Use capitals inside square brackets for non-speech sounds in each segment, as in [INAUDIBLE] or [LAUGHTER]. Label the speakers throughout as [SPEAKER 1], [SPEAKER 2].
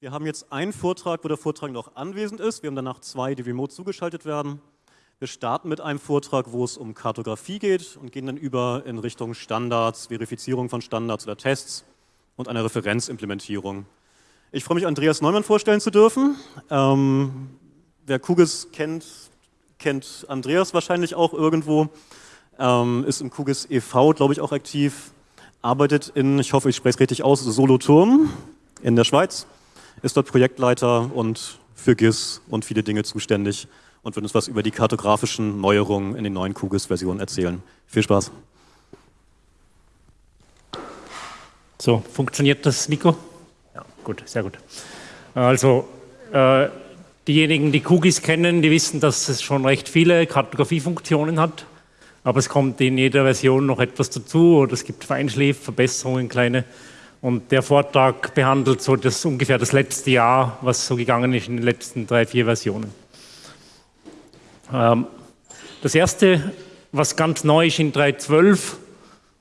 [SPEAKER 1] Wir haben jetzt einen Vortrag, wo der Vortrag noch anwesend ist. Wir haben danach zwei, die remote zugeschaltet werden. Wir starten mit einem Vortrag, wo es um Kartografie geht und gehen dann über in Richtung Standards, Verifizierung von Standards oder Tests und einer Referenzimplementierung. Ich freue mich, Andreas Neumann vorstellen zu dürfen. Ähm, wer QGIS kennt, kennt Andreas wahrscheinlich auch irgendwo, ähm, ist im QGIS e.V., glaube ich, auch aktiv, arbeitet in, ich hoffe, ich spreche es richtig aus, Solothurn in der Schweiz ist dort Projektleiter und für GIS und viele Dinge zuständig und wird uns was über die kartografischen Neuerungen in den neuen QGIS-Versionen erzählen. Viel Spaß.
[SPEAKER 2] So, funktioniert das Mikro? Ja, gut, sehr gut. Also, äh, diejenigen, die QGIS kennen, die wissen, dass es schon recht viele Kartografiefunktionen hat, aber es kommt in jeder Version noch etwas dazu oder es gibt Feinschliff, Verbesserungen, kleine und der Vortrag behandelt so das ungefähr das letzte Jahr, was so gegangen ist in den letzten drei, vier Versionen. Ähm, das erste, was ganz neu ist in 3.12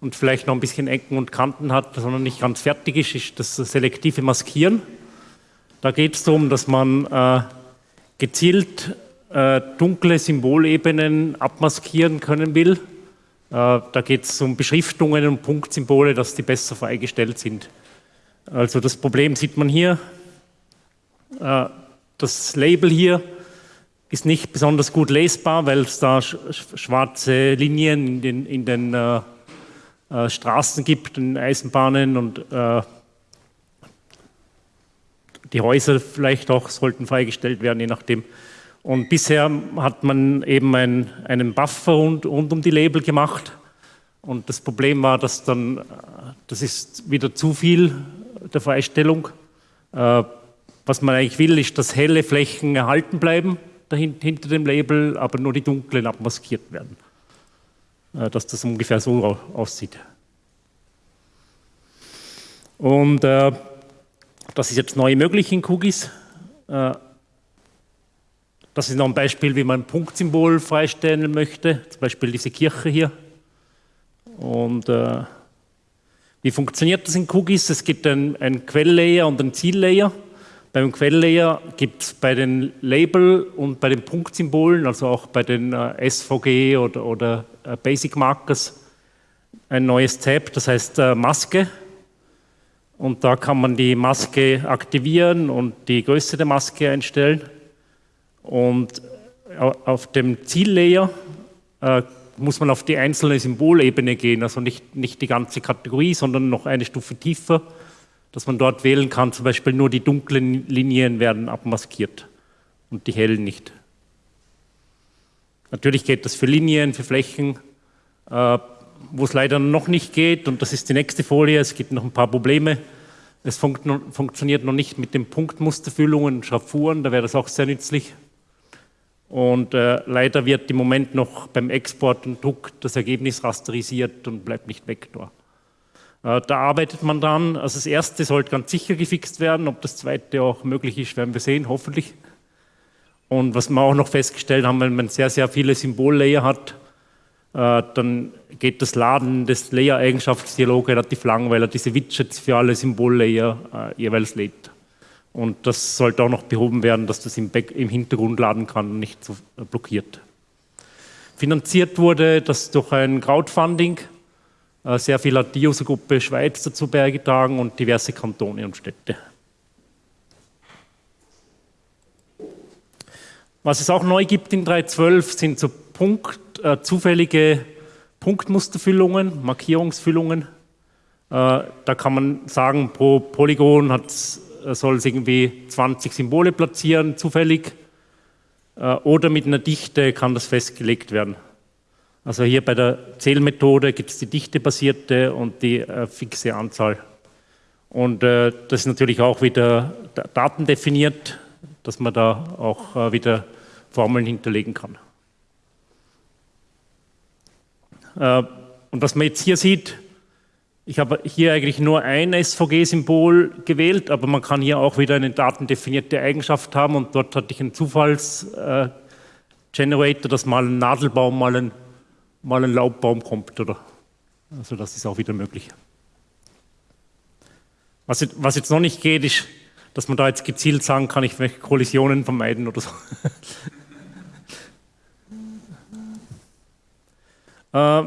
[SPEAKER 2] und vielleicht noch ein bisschen Ecken und Kanten hat, sondern nicht ganz fertig ist, ist das selektive Maskieren. Da geht es darum, dass man äh, gezielt äh, dunkle Symbolebenen abmaskieren können will da geht es um Beschriftungen und Punktsymbole, dass die besser freigestellt sind. Also das Problem sieht man hier. Äh, das Label hier ist nicht besonders gut lesbar, weil es da schwarze Linien in den, in den äh, äh, Straßen gibt, in Eisenbahnen und äh, die Häuser vielleicht auch sollten freigestellt werden, je nachdem. Und bisher hat man eben ein, einen Buffer rund, rund, um die Label gemacht. Und das Problem war, dass dann, das ist wieder zu viel der Freistellung. Äh, was man eigentlich will, ist, dass helle Flächen erhalten bleiben dahinter, hinter dem Label, aber nur die dunklen abmaskiert werden. Äh, dass das ungefähr so aussieht. Und äh, das ist jetzt neu möglich in Cookies. Äh, das ist noch ein Beispiel, wie man ein Punktsymbol freistellen möchte, zum Beispiel diese Kirche hier. Und äh, wie funktioniert das in Cookies? Es gibt einen, einen Quelllayer und einen Ziellayer. Beim Quelllayer gibt es bei den Label und bei den Punktsymbolen, also auch bei den äh, SVG oder, oder äh, Basic Markers, ein neues Tab, das heißt äh, Maske. Und da kann man die Maske aktivieren und die Größe der Maske einstellen. Und auf dem Ziellayer äh, muss man auf die einzelne Symbolebene gehen, also nicht, nicht die ganze Kategorie, sondern noch eine Stufe tiefer, dass man dort wählen kann, zum Beispiel nur die dunklen Linien werden abmaskiert und die hellen nicht. Natürlich geht das für Linien, für Flächen, äh, wo es leider noch nicht geht, und das ist die nächste Folie, es gibt noch ein paar Probleme. Es funkt funktioniert noch nicht mit den Punktmusterfüllungen Schraffuren, da wäre das auch sehr nützlich. Und äh, leider wird im Moment noch beim Export und Druck das Ergebnis rasterisiert und bleibt nicht weg da. Äh, da arbeitet man dran. Also das erste sollte ganz sicher gefixt werden. Ob das zweite auch möglich ist, werden wir sehen, hoffentlich. Und was wir auch noch festgestellt haben, wenn man sehr, sehr viele Symbollayer hat, äh, dann geht das Laden des Layer-Eigenschaftsdialog relativ lang, weil er diese Widgets für alle Symbollayer äh, jeweils lädt. Und das sollte auch noch behoben werden, dass das im, Back im Hintergrund laden kann und nicht so blockiert. Finanziert wurde das durch ein Crowdfunding. Äh, sehr viel hat die Usergruppe Schweiz dazu beigetragen und diverse Kantone und Städte. Was es auch neu gibt in 3.12 sind so Punkt, äh, zufällige Punktmusterfüllungen, Markierungsfüllungen. Äh, da kann man sagen, pro Polygon hat es soll es irgendwie 20 Symbole platzieren, zufällig, äh, oder mit einer Dichte kann das festgelegt werden. Also hier bei der Zählmethode gibt es die dichtebasierte und die äh, fixe Anzahl. Und äh, das ist natürlich auch wieder Daten definiert, dass man da auch wieder Formeln hinterlegen kann. und was man jetzt hier sieht, ich habe hier eigentlich nur ein SVG-Symbol gewählt, aber man kann hier auch wieder eine datendefinierte Eigenschaft haben und dort hatte ich einen Zufallsgenerator, dass mal ein Nadelbaum, mal ein, mal ein Laubbaum kommt. Oder? Also das ist auch wieder möglich. Was, was jetzt noch nicht geht, ist dass man da jetzt gezielt sagen kann, ich möchte Kollisionen vermeiden oder so. [LAUGHS] Äh,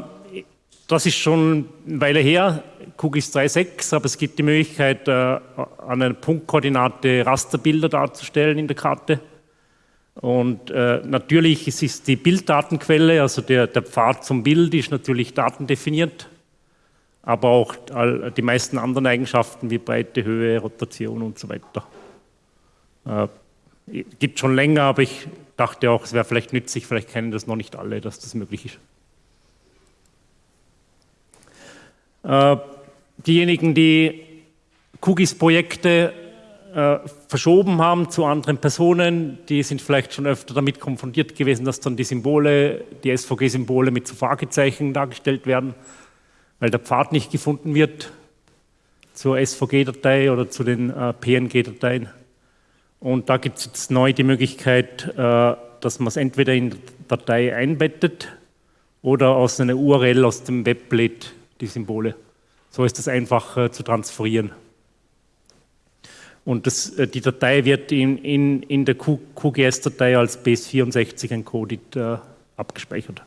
[SPEAKER 2] das ist schon eine Weile her, QGIS 3.6, aber es gibt die Möglichkeit, äh, an einer Punktkoordinate Rasterbilder darzustellen in der Karte. Und äh, natürlich ist es die Bilddatenquelle, also der, der Pfad zum Bild ist natürlich datendefiniert, aber auch die meisten anderen Eigenschaften wie Breite, Höhe, Rotation und so weiter. Äh, gibt schon länger, aber ich dachte auch, es wäre vielleicht nützlich, vielleicht kennen das noch nicht alle, dass das möglich ist. Äh, diejenigen, die QGIS-Projekte äh, verschoben haben zu anderen Personen, die sind vielleicht schon öfter damit konfrontiert gewesen, dass dann die Symbole, die SVG-Symbole mit so Fragezeichen dargestellt werden, weil der Pfad nicht gefunden wird zur SVG-Datei oder zu den äh, PNG-Dateien. Und da gibt es jetzt neu die Möglichkeit, äh, dass man es entweder in die Datei einbettet oder aus einer URL aus dem Web lädt, die Symbole. So ist es einfach äh, zu transferieren. Und das, äh, die Datei wird in, in, in der QGS-Datei als base64 encoded äh, abgespeichert.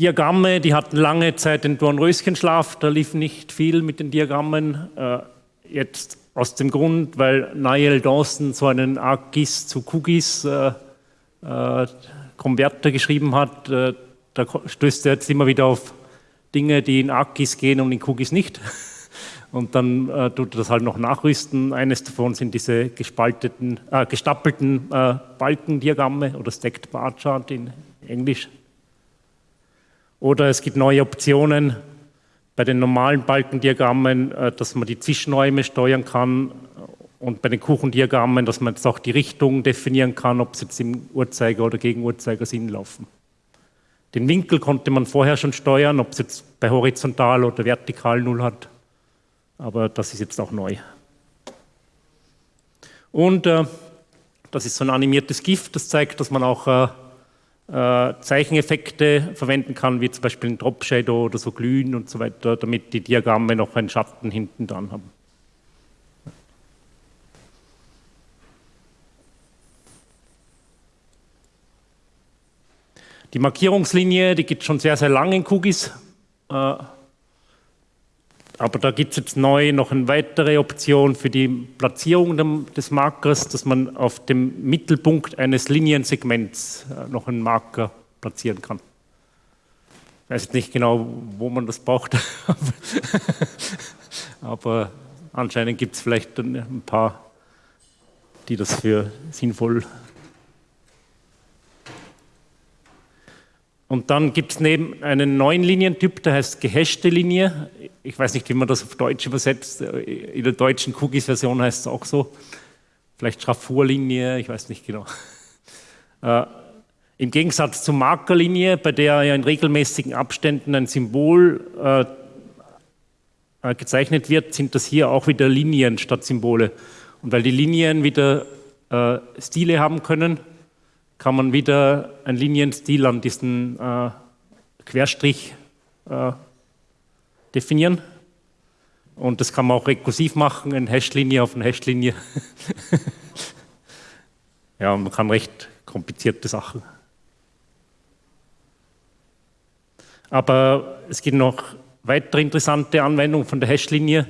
[SPEAKER 2] Diagramme, die hatten lange Zeit den Dornröschenschlaf, da lief nicht viel mit den Diagrammen. Äh, jetzt aus dem Grund, weil Niall Dawson so einen ArcGIS zu QGIS äh, äh, Konverter geschrieben hat, da stößt er jetzt immer wieder auf Dinge, die in ArcGIS gehen und in QGIS nicht. [LAUGHS] Und dann äh, tut er das halt noch nachrüsten. Eines davon sind diese gespalteten, äh, gestapelten äh, Balkendiagramme oder Stacked Bar Chart in Englisch. Oder es gibt neue Optionen bei den normalen Balkendiagrammen, äh, dass man die Zwischenräume steuern kann und bei den Kuchendiagrammen, dass man jetzt auch die Richtung definieren kann, ob sie jetzt im Uhrzeiger- oder Gegenuhrzeigersinn laufen. Den Winkel konnte man vorher schon steuern, ob es jetzt bei horizontal oder vertikal Null hat. Aber das ist jetzt auch neu. Und äh, das ist so ein animiertes GIF, das zeigt, dass man auch äh, äh, Zeicheneffekte verwenden kann, wie zum Beispiel ein Drop Shadow oder so Glühen und so weiter, damit die Diagramme noch einen Schatten hinten dran haben. Die Markierungslinie, die gibt schon sehr, sehr lange in QGIS. Äh, aber da gibt es jetzt neu noch eine weitere Option für die Platzierung des Markers, dass man auf dem Mittelpunkt eines Liniensegments äh, noch einen Marker platzieren kann. Ich weiß nicht genau, wo man das braucht, [LAUGHS] aber anscheinend gibt es vielleicht ein paar, die das für sinnvoll Und dann gibt es neben einen neuen Linientyp, der heißt gehashte Linie. Ich weiß nicht, wie man das auf Deutsch übersetzt. In der deutschen Cookies-Version heißt es auch so. Vielleicht Schraffurlinie, ich weiß nicht genau. [LAUGHS] Äh, Im Gegensatz zur Markerlinie, bei der ja in regelmäßigen Abständen ein Symbol äh, äh, gezeichnet wird, sind das hier auch wieder Linien statt Symbole. Und weil die Linien wieder äh, Stile haben können, kann man wieder einen Linienstil an diesen äh, Querstrich äh, definieren. Und das kann man auch rekursiv machen, eine Hashlinie auf eine Hashlinie. [LAUGHS] ja, man kann recht komplizierte Sachen. Aber es gibt noch weitere interessante Anwendungen von der Hashlinie,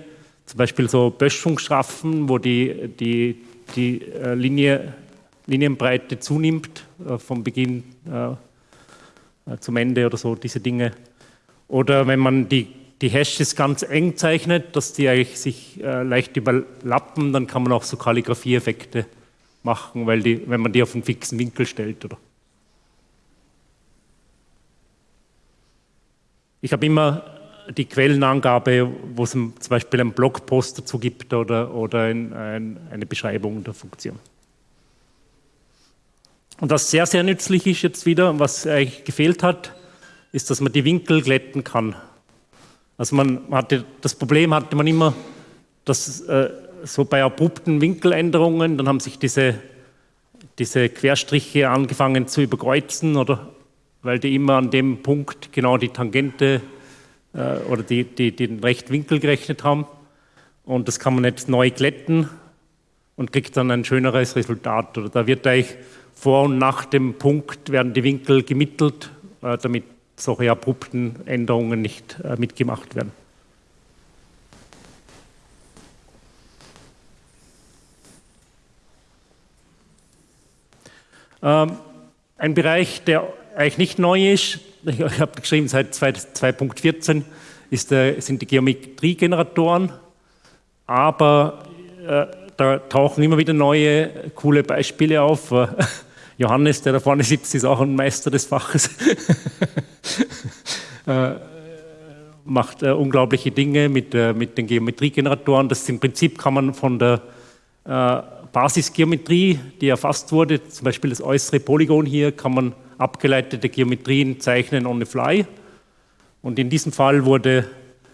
[SPEAKER 2] zum Beispiel so Böschungsstrafen, wo die, die, die äh, Linie Linienbreite zunimmt, äh, vom Beginn äh, äh, zum Ende oder so, diese Dinge. Oder wenn man die, die Hashes ganz eng zeichnet, dass die eigentlich sich leicht überlappen, dann kann man auch so Kalligrafie-Effekte machen, weil die, wenn man die auf einen fixen Winkel stellt. Oder. Ich habe immer die Quellenangabe, wo es zum Beispiel einen Blogpost dazu gibt oder, oder ein, ein, eine Beschreibung der Funktion. Und was sehr, sehr nützlich ist jetzt wieder, was eigentlich gefehlt hat, ist, dass man die Winkel glätten kann. Also man hatte, das Problem hatte man immer, dass äh, so bei abrupten Winkeländerungen, dann haben sich diese, diese Querstriche angefangen zu überkreuzen oder weil die immer an dem Punkt genau die Tangente äh, oder die, die, den Rechtwinkel gerechnet haben. Und das kann man jetzt neu glätten und kriegt dann ein schöneres Resultat. Oder da wird eigentlich vor und nach dem Punkt werden die Winkel gemittelt, äh, damit solche abrupten Änderungen nicht äh, mitgemacht werden. Ähm, ein Bereich, der eigentlich nicht neu ist, [LAUGHS] ich habe geschrieben, seit 2.14 sind die Geometriegeneratoren, aber äh, da tauchen immer wieder neue, coole Beispiele auf. Johannes, der da vorne sitzt, ist auch ein Meister des Faches. [LAUGHS] äh, macht äh, unglaubliche Dinge mit, äh, mit den Geometriegeneratoren. Das im Prinzip kann man von der äh, Basisgeometrie, die erfasst wurde, zum Beispiel das äußere Polygon hier, kann man abgeleitete Geometrien zeichnen on the fly. Und in diesem Fall wurde,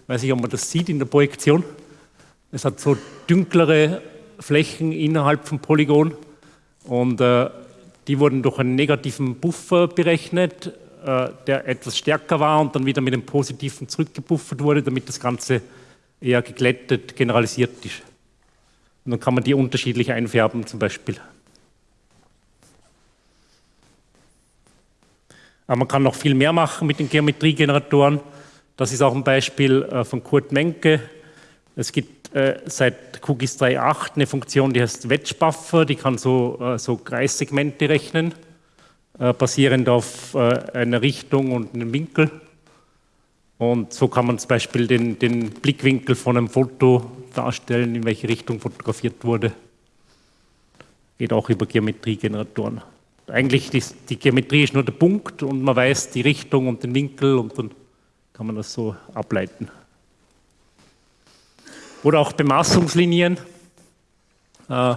[SPEAKER 2] weiß ich, ob man das sieht in der Projektion, es hat so dünklere Flächen innerhalb vom Polygon und äh, die wurden durch einen negativen Buffer berechnet, äh, der etwas stärker war und dann wieder mit einem positiven zurückgebuffert wurde, damit das Ganze eher geglättet, generalisiert ist. Und dann kann man die unterschiedlich einfärben zum Beispiel. Aber man kann noch viel mehr machen mit den Geometriegeneratoren. Das ist auch ein Beispiel äh, von Kurt Menke. Es gibt äh, seit QGIS 3.8 eine Funktion, die heißt Wedge Buffer, die kann so, äh, so Kreissegmente rechnen, basierend auf einer Richtung und einem Winkel. Und so kann man zum Beispiel den, den Blickwinkel von einem Foto darstellen, in welche Richtung fotografiert wurde. Geht auch über Geometriegeneratoren eigentlich die, die Geometrie ist nur der Punkt und man weiß die Richtung und den Winkel und dann kann man das so ableiten. Oder auch Bemaßungslinien. Äh,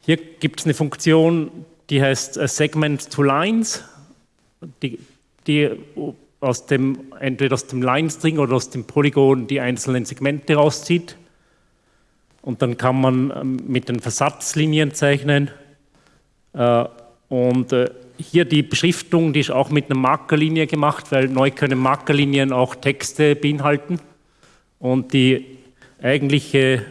[SPEAKER 2] hier gibt es eine Funktion, die heißt äh, Segment to Lines, die, die aus dem, entweder aus dem Line-String oder aus dem Polygon die einzelnen Segmente rauszieht. Und dann kann man ähm, mit den Versatzlinien zeichnen. Äh, und hier die Beschriftung, die ist auch mit einer Markerlinie gemacht, weil neu können Markerlinien auch Texte beinhalten. Und die eigentliche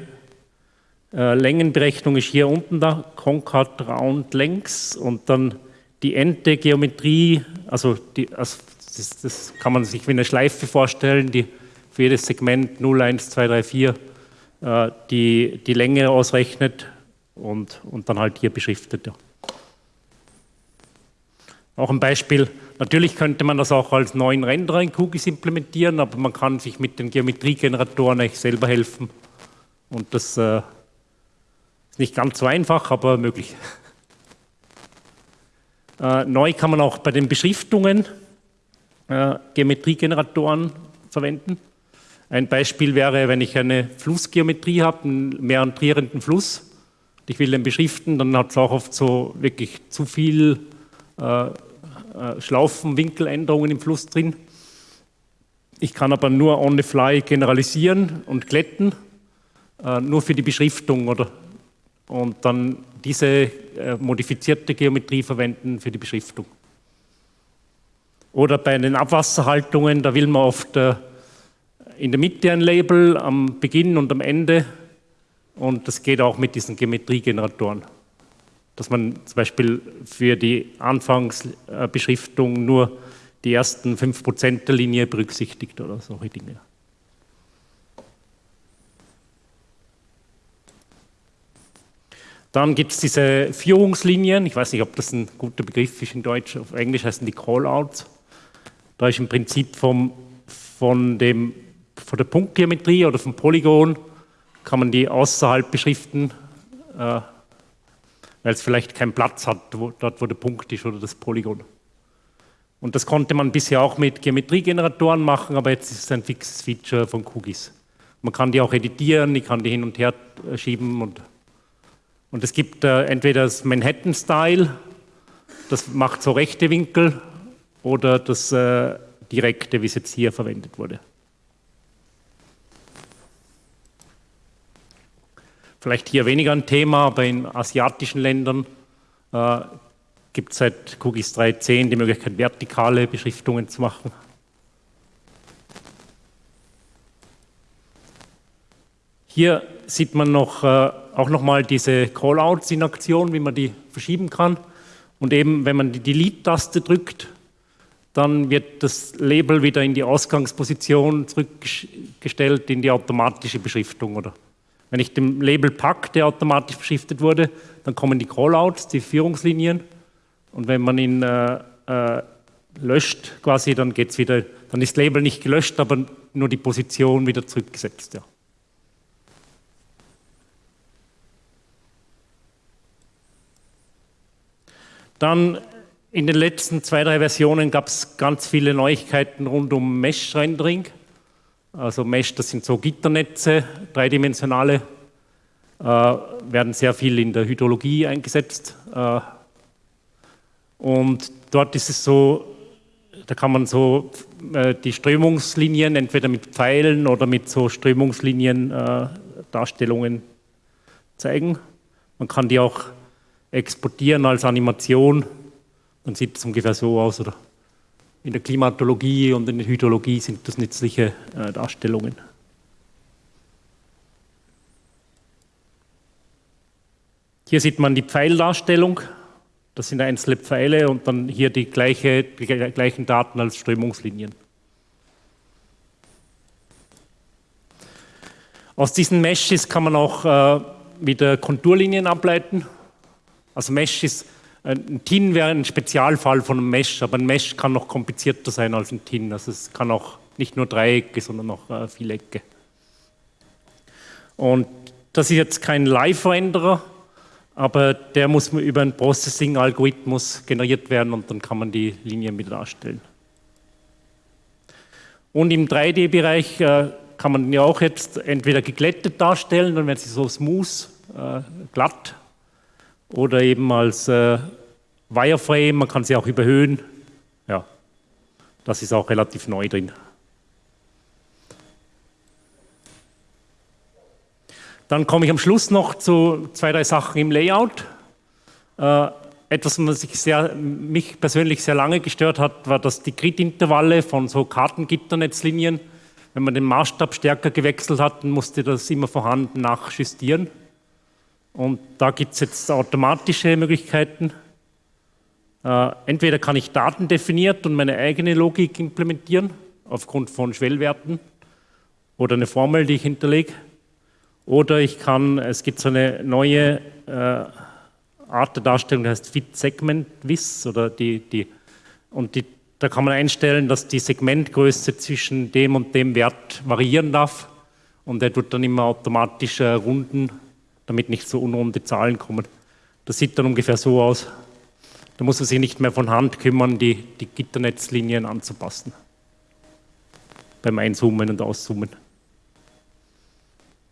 [SPEAKER 2] äh, Längenberechnung ist hier unten da, Concat Round Lengths und dann die Ente-Geometrie, also, die, also das, das, kann man sich wie eine Schleife vorstellen, die für jedes Segment 0, 1, 2, 3, 4 äh, die, die Länge ausrechnet und, und dann halt hier beschriftet. Ja. Auch ein Beispiel, natürlich könnte man das auch als neuen Renderer in QGIS implementieren, aber man kann sich mit den Geometriegeneratoren eigentlich selber helfen. Und das äh, ist nicht ganz so einfach, aber möglich. [LAUGHS] Äh, neu kann man auch bei den Beschriftungen äh, Geometriegeneratoren verwenden. Ein Beispiel wäre, wenn ich eine Flussgeometrie habe, einen meandrierenden Fluss, ich will den beschriften, dann hat es auch oft so wirklich zu viel äh, äh, Schlaufenwinkeländerungen im Fluss drin. Ich kann aber nur on the fly generalisieren und glätten, äh, nur für die Beschriftung oder und dann diese äh, modifizierte Geometrie verwenden für die Beschriftung. Oder bei den Abwasserhaltungen, da will man oft in der Mitte ein Label, am Beginn und am Ende und das geht auch mit diesen Geometriegeneratoren dass man zum Beispiel für die Anfangsbeschriftung nur die ersten 5% der Linie berücksichtigt oder solche Dinge. Dann gibt es diese Führungslinien, ich weiß nicht, ob das ein guter Begriff ist in Deutsch, auf Englisch heißen die Callouts. Da ist im Prinzip vom, von, dem, von der Punktgeometrie oder vom Polygon kann man die außerhalb beschriften, äh, weil es vielleicht keinen Platz hat, wo, dort wo der Punkt ist oder das Polygon. Und das konnte man bisher auch mit Geometriegeneratoren machen, aber jetzt ist es ein fixes Feature von QGIS. Man kann die auch editieren, ich kann die hin und her äh, schieben und, und es gibt äh, entweder das Manhattan-Style, das macht so rechte Winkel, oder das äh, direkte, wie es jetzt hier verwendet wurde. vielleicht hier weniger ein Thema, aber in asiatischen Ländern äh, gibt es seit QGIS 3.10 die Möglichkeit, vertikale Beschriftungen zu machen. Hier sieht man noch, äh, auch nochmal diese Callouts in Aktion, wie man die verschieben kann. Und eben, wenn man die Delete-Taste drückt, dann wird das Label wieder in die Ausgangsposition zurückgestellt, in die automatische Beschriftung oder wenn ich dem Label packe, der automatisch beschriftet wurde, dann kommen die Callouts, die Führungslinien. Und wenn man ihn äh, äh, löscht, quasi, dann geht's wieder, dann ist das Label nicht gelöscht, aber nur die Position wieder zurückgesetzt. Ja. Dann in den letzten zwei, drei Versionen gab es ganz viele Neuigkeiten rund um Mesh-Rendering. Also Mesh, das sind so Gitternetze, dreidimensionale, äh, werden sehr viel in der Hydrologie eingesetzt. Äh, und dort ist es so, da kann man so äh, die Strömungslinien entweder mit Pfeilen oder mit so Strömungslinien äh, Darstellungen zeigen. Man kann die auch exportieren als Animation, dann sieht es ungefähr so aus. Oder in der Klimatologie und in der Hydrologie sind das nützliche äh, Darstellungen. Hier sieht man die Pfeildarstellung. Das sind einzelne Pfeile und dann hier die, gleiche, die gleichen Daten als Strömungslinien. Aus diesen Meshes kann man auch äh, wieder Konturlinien ableiten. Also Mesh ist, ein TIN wäre ein Spezialfall von einem Mesh, aber ein Mesh kann noch komplizierter sein als ein TIN. Also es kann auch nicht nur Dreiecke, sondern auch äh, Vielecke. Und das ist jetzt kein Live-Renderer, aber der muss über einen Processing-Algorithmus generiert werden und dann kann man die Linien wieder darstellen. Und im 3D-Bereich äh, kann man ja auch jetzt entweder geglättet darstellen, dann werden sie so smooth, äh, glatt oder eben als äh, Wireframe, man kann sie auch überhöhen. Ja, das ist auch relativ neu drin. Dann komme ich am Schluss noch zu zwei, drei Sachen im Layout. Äh, etwas, was mich, sehr, mich persönlich sehr lange gestört hat, war, dass die Grid-Intervalle von so Kartengitternetzlinien, wenn man den Maßstab stärker gewechselt hat, musste das immer vorhanden nachjustieren. Und da gibt es jetzt automatische Möglichkeiten. Äh, entweder kann ich Daten definiert und meine eigene Logik implementieren, aufgrund von Schwellwerten oder eine Formel, die ich hinterlege. Oder ich kann, es gibt so eine neue äh, Art der Darstellung, die heißt Fit Segment Wiss oder die, die, und die, da kann man einstellen, dass die Segmentgröße zwischen dem und dem Wert variieren darf und er tut dann immer automatisch äh, runden damit nicht so unrunde Zahlen kommen. Das sieht dann ungefähr so aus. Da muss man sich nicht mehr von Hand kümmern, die, die Gitternetzlinien anzupassen. Beim Einzoomen und Auszoomen.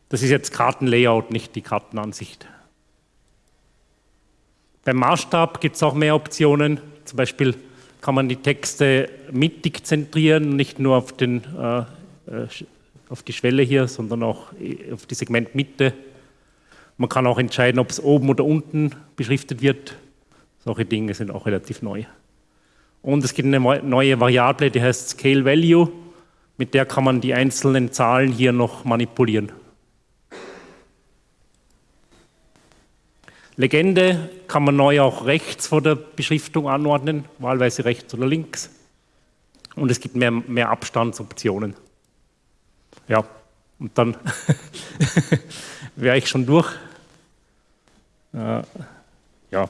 [SPEAKER 2] Das ist jetzt Kartenlayout, nicht die Kartenansicht. Beim Maßstab gibt es auch mehr Optionen. Zum Beispiel kann man die Texte mittig zentrieren, nicht nur auf, den, äh, äh auf die Schwelle hier, sondern auch äh, auf die Segmentmitte man kann auch entscheiden, ob es oben oder unten beschriftet wird. Solche Dinge sind auch relativ neu. Und es gibt eine neue Variable, die heißt Scale Value. Mit der kann man die einzelnen Zahlen hier noch manipulieren. Legende kann man neu auch rechts vor der Beschriftung anordnen, wahlweise rechts oder links. Und es gibt mehr, mehr Abstandsoptionen. Ja, und dann [LAUGHS] wäre ich schon durch. Äh, ja,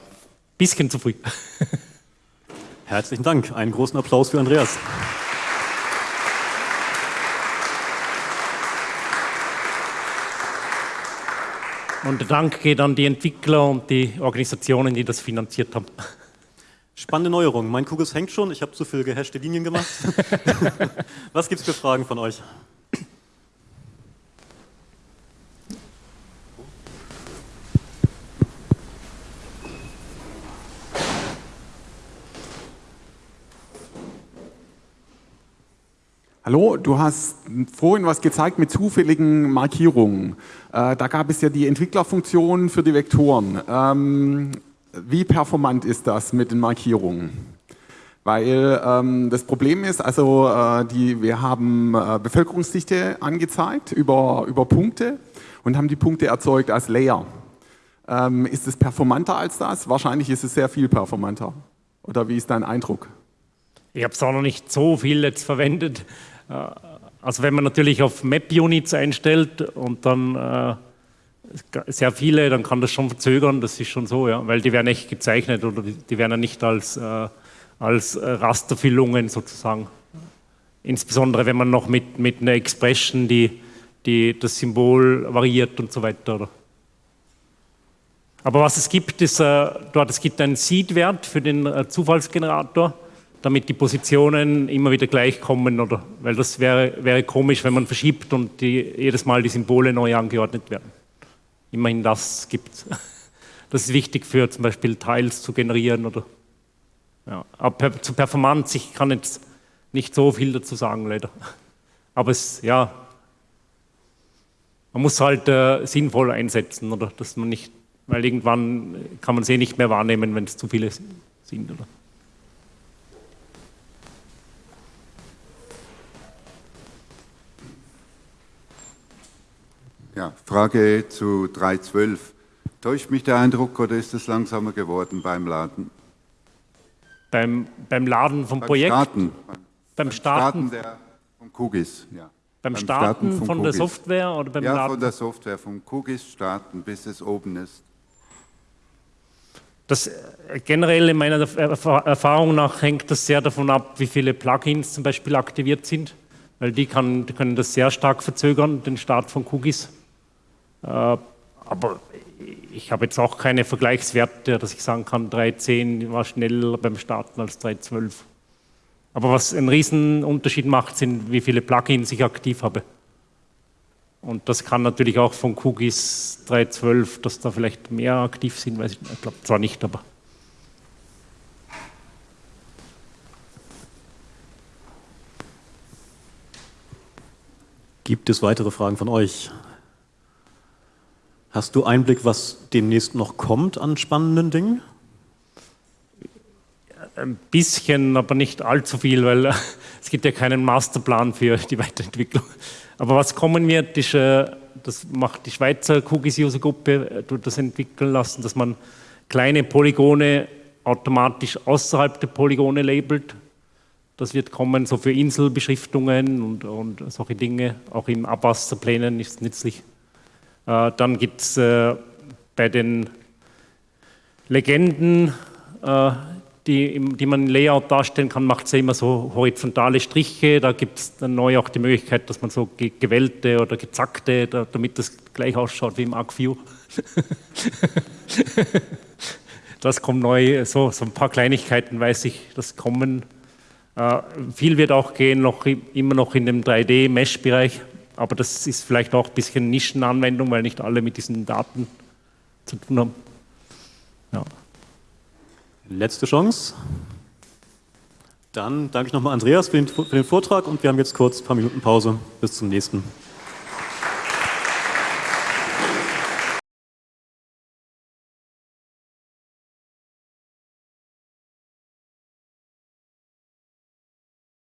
[SPEAKER 2] bisschen zu früh.
[SPEAKER 1] Herzlichen Dank. Einen großen Applaus für Andreas.
[SPEAKER 2] Und der Dank geht an die Entwickler und die Organisationen, die das finanziert haben.
[SPEAKER 1] Spannende Neuerung. Mein Kugels hängt schon. Ich habe zu viel gehashte Linien gemacht. [LAUGHS] Was gibt es für Fragen von euch?
[SPEAKER 3] Hallo, du hast vorhin was gezeigt mit zufälligen Markierungen. Äh, da gab es ja die Entwicklerfunktion für die Vektoren. Ähm, wie performant ist das mit den Markierungen? Weil ähm, das Problem ist, also äh, die, wir haben äh, Bevölkerungsdichte angezeigt über, über Punkte und haben die Punkte erzeugt als Layer. Ähm, ist es performanter als das? Wahrscheinlich ist es sehr viel performanter. Oder wie ist dein Eindruck?
[SPEAKER 2] Ich habe es auch noch nicht so viel jetzt verwendet. Äh, also wenn man natürlich auf Map-Units einstellt und dann äh, sehr viele, dann kann das schon verzögern, das ist schon so, ja, weil die werden echt gezeichnet oder die, werden ja nicht als, äh, als Rasterfüllungen sozusagen. Insbesondere wenn man noch mit, mit einer Expression die, die das Symbol variiert und so weiter. Oder? Aber was es gibt, ist, äh, dort, es gibt einen Seed-Wert für den Zufallsgenerator, damit die Positionen immer wieder gleich kommen, oder, weil das wäre, wäre komisch, wenn man verschiebt und die, jedes Mal die Symbole neu angeordnet werden. Immerhin das gibt es. [LAUGHS] Das ist wichtig für zum Beispiel Tiles zu generieren oder ja. Aber zu Performance, ich kann jetzt nicht so viel dazu sagen, leider. Aber es, ja, man muss halt äh, sinnvoll einsetzen, oder dass man nicht weil irgendwann kann man sie nicht mehr wahrnehmen, wenn es zu viele sind. Oder?
[SPEAKER 4] Ja, Frage zu 3.12. Täuscht mich der Eindruck oder ist es langsamer geworden beim Laden?
[SPEAKER 2] Beim, beim Laden vom
[SPEAKER 4] beim
[SPEAKER 2] Projekt?
[SPEAKER 4] Starten.
[SPEAKER 2] Beim,
[SPEAKER 4] beim
[SPEAKER 2] Starten,
[SPEAKER 4] Starten der, vom Kugis, ja.
[SPEAKER 2] Beim, Starten, Starten von Kugis. der Software oder beim
[SPEAKER 4] ja,
[SPEAKER 2] Laden?
[SPEAKER 4] Ja, von der Software, vom Kugis starten, bis es oben ist.
[SPEAKER 2] Das äh, generell in meiner Erfahrung nach hängt das sehr davon ab, wie viele Plugins zum Beispiel aktiviert sind, weil die, kann, die können das sehr stark verzögern, den Start von Cookies. Äh, aber ich habe jetzt auch keine Vergleichswerte, dass ich sagen kann, 3.10 war schneller beim Starten als 3.12. Aber was einen riesen Unterschied macht, sind, wie viele Plugins ich aktiv habe. Und das kann natürlich auch von Cookies 3.12, dass da vielleicht mehr aktiv sind, weiß ich, ich glaube zwar nicht, aber.
[SPEAKER 1] Gibt es weitere Fragen von euch? Hast du Einblick, was demnächst noch kommt an spannenden Dingen?
[SPEAKER 2] Ein bisschen, aber nicht allzu viel, weil [LAUGHS] es gibt ja keinen Masterplan für die Weiterentwicklung. Aber was kommen wird, ist, äh, das macht die Schweizer Cookies-User-Gruppe, äh, das entwickeln lassen, dass man kleine Polygone automatisch außerhalb der Polygone labelt. Das wird kommen, so für Inselbeschriftungen und, und solche Dinge. Auch im Abwasserplänen ist es nützlich. Äh, dann gibt es bei den Legenden die, die man im Layout darstellen kann, macht es ja immer so horizontale Striche. Da gibt es dann neu auch die Möglichkeit, dass man so gewellte oder gezackte, da, damit das gleich ausschaut wie im ArcView. [LAUGHS] das kommt neu, so, so ein paar Kleinigkeiten weiß ich, das kommen. Äh, viel wird auch gehen, noch, immer noch in dem 3D-Mesh-Bereich, aber das ist vielleicht auch ein bisschen Nischenanwendung, weil nicht alle mit diesen Daten zu tun haben. Ja.
[SPEAKER 1] Letzte Chance. Dann danke ich nochmal Andreas für den, für den Vortrag und wir haben jetzt kurz ein paar Minuten Pause. Bis zum nächsten.